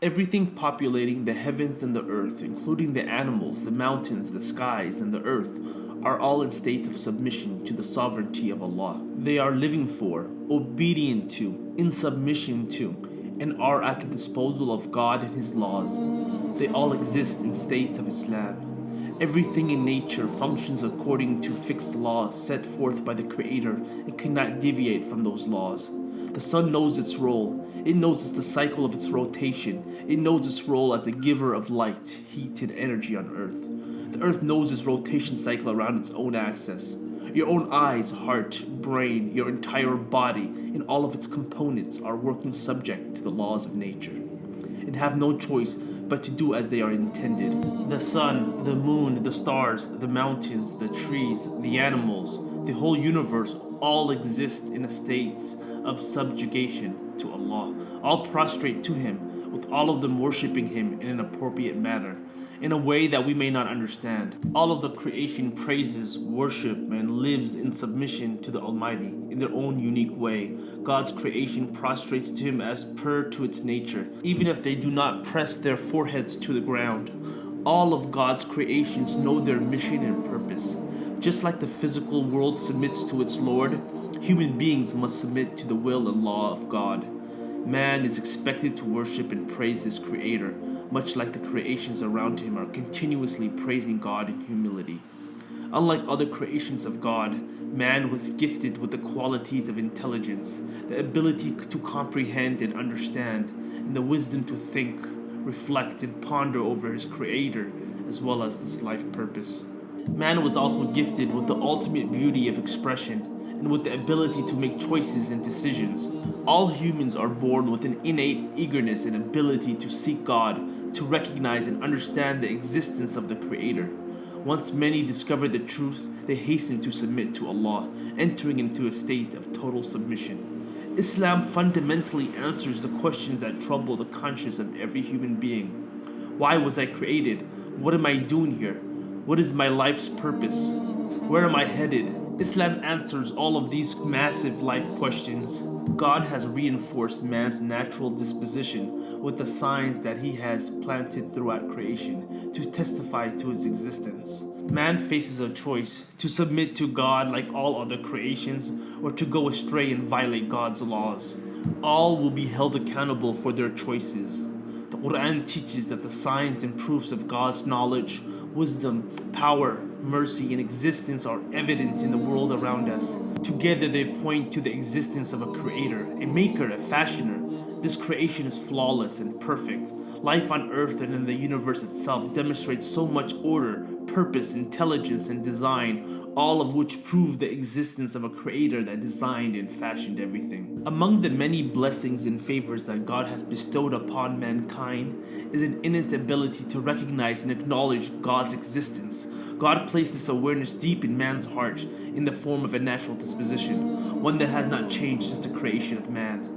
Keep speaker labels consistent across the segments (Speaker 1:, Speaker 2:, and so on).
Speaker 1: Everything populating the heavens and the earth, including the animals, the mountains, the skies, and the earth, are all in state of submission to the sovereignty of Allah. They are living for, obedient to, in submission to, and are at the disposal of God and His laws. They all exist in state of Islam. Everything in nature functions according to fixed laws set forth by the Creator and cannot deviate from those laws. The sun knows its role. It knows the cycle of its rotation. It knows its role as the giver of light, heat, and energy on Earth. The Earth knows its rotation cycle around its own axis. Your own eyes, heart, brain, your entire body, and all of its components are working subject to the laws of nature, and have no choice but to do as they are intended. The sun, the moon, the stars, the mountains, the trees, the animals, the whole universe all exist in a state of subjugation to Allah. All prostrate to Him, with all of them worshipping Him in an appropriate manner, in a way that we may not understand. All of the creation praises, worship, and lives in submission to the Almighty in their own unique way. God's creation prostrates to Him as per to its nature, even if they do not press their foreheads to the ground. All of God's creations know their mission and purpose. Just like the physical world submits to its Lord, Human beings must submit to the will and law of God. Man is expected to worship and praise his creator, much like the creations around him are continuously praising God in humility. Unlike other creations of God, man was gifted with the qualities of intelligence, the ability to comprehend and understand, and the wisdom to think, reflect, and ponder over his creator, as well as his life purpose. Man was also gifted with the ultimate beauty of expression and with the ability to make choices and decisions. All humans are born with an innate eagerness and ability to seek God, to recognize and understand the existence of the Creator. Once many discover the truth, they hasten to submit to Allah, entering into a state of total submission. Islam fundamentally answers the questions that trouble the conscience of every human being. Why was I created? What am I doing here? What is my life's purpose? Where am I headed? Islam answers all of these massive life questions. God has reinforced man's natural disposition with the signs that he has planted throughout creation to testify to his existence. Man faces a choice to submit to God like all other creations or to go astray and violate God's laws. All will be held accountable for their choices. The Quran teaches that the signs and proofs of God's knowledge, wisdom, power, mercy, and existence are evident in the world around us. Together they point to the existence of a creator, a maker, a fashioner. This creation is flawless and perfect. Life on earth and in the universe itself demonstrates so much order, purpose, intelligence, and design, all of which prove the existence of a creator that designed and fashioned everything. Among the many blessings and favors that God has bestowed upon mankind is an innate ability to recognize and acknowledge God's existence, God placed this awareness deep in man's heart in the form of a natural disposition, one that has not changed since the creation of man.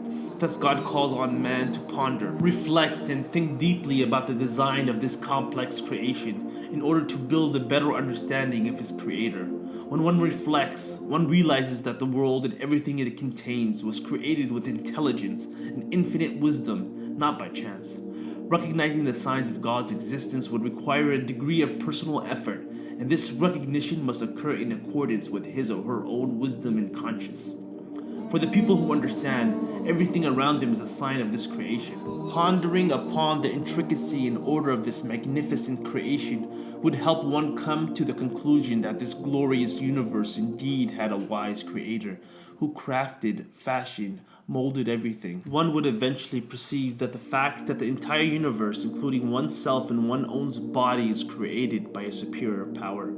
Speaker 1: Thus God calls on man to ponder, reflect, and think deeply about the design of this complex creation in order to build a better understanding of his creator. When one reflects, one realizes that the world and everything it contains was created with intelligence and infinite wisdom, not by chance. Recognizing the signs of God's existence would require a degree of personal effort and this recognition must occur in accordance with his or her own wisdom and conscience. For the people who understand, everything around them is a sign of this creation. Pondering upon the intricacy and order of this magnificent creation would help one come to the conclusion that this glorious universe indeed had a wise creator who crafted, fashioned, molded everything. One would eventually perceive that the fact that the entire universe, including oneself and one's own body, is created by a superior power.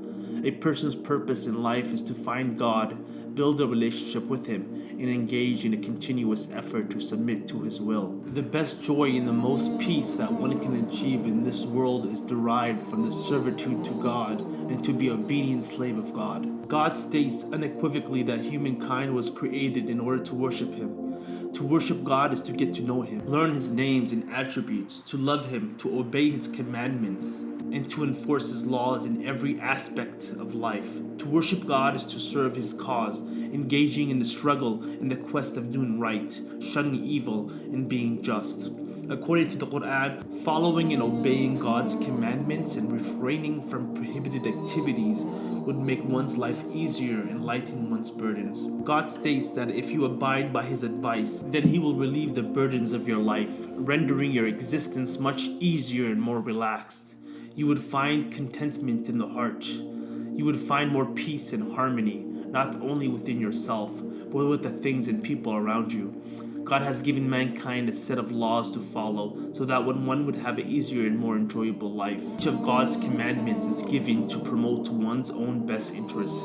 Speaker 1: A person's purpose in life is to find God, build a relationship with Him, and engage in a continuous effort to submit to His will. The best joy and the most peace that one can achieve in this world is derived from the servitude to God and to be obedient slave of God. God states unequivocally that humankind was created in order to worship Him. To worship God is to get to know Him, learn His names and attributes, to love Him, to obey His commandments, and to enforce His laws in every aspect of life. To worship God is to serve His cause, engaging in the struggle in the quest of doing right, shunning evil, and being just. According to the Quran, following and obeying God's commandments and refraining from prohibited activities would make one's life easier and lighten one's burdens. God states that if you abide by His advice, then He will relieve the burdens of your life, rendering your existence much easier and more relaxed. You would find contentment in the heart. You would find more peace and harmony, not only within yourself, but with the things and people around you. God has given mankind a set of laws to follow so that when one would have an easier and more enjoyable life. Each of God's commandments is given to promote one's own best interests.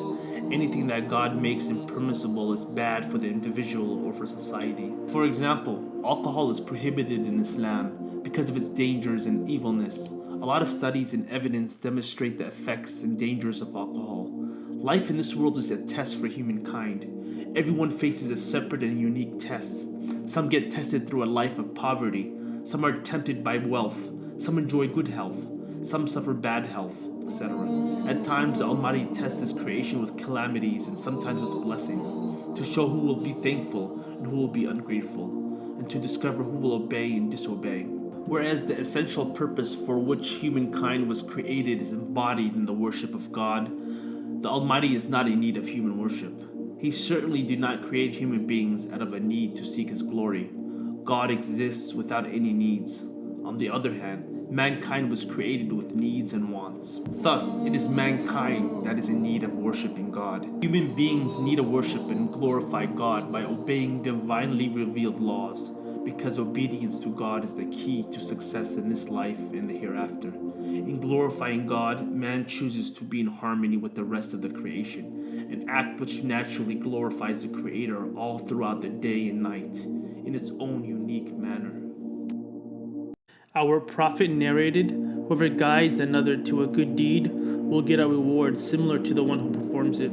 Speaker 1: Anything that God makes impermissible is bad for the individual or for society. For example, alcohol is prohibited in Islam because of its dangers and evilness. A lot of studies and evidence demonstrate the effects and dangers of alcohol. Life in this world is a test for humankind. Everyone faces a separate and unique test. Some get tested through a life of poverty. Some are tempted by wealth. Some enjoy good health. Some suffer bad health, etc. At times, the Almighty tests His creation with calamities and sometimes with blessings to show who will be thankful and who will be ungrateful, and to discover who will obey and disobey. Whereas the essential purpose for which humankind was created is embodied in the worship of God, the Almighty is not in need of human worship. He certainly did not create human beings out of a need to seek His glory. God exists without any needs. On the other hand, mankind was created with needs and wants. Thus, it is mankind that is in need of worshiping God. Human beings need to worship and glorify God by obeying divinely revealed laws because obedience to God is the key to success in this life and the hereafter. In glorifying God, man chooses to be in harmony with the rest of the creation, an act which naturally glorifies the Creator all throughout the day and night in its own unique manner. Our prophet narrated, Whoever guides another to a good deed will get a reward similar to the one who performs it.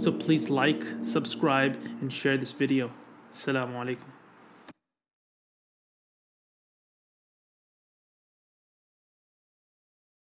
Speaker 1: So please like, subscribe, and share this video. Assalamu alaikum.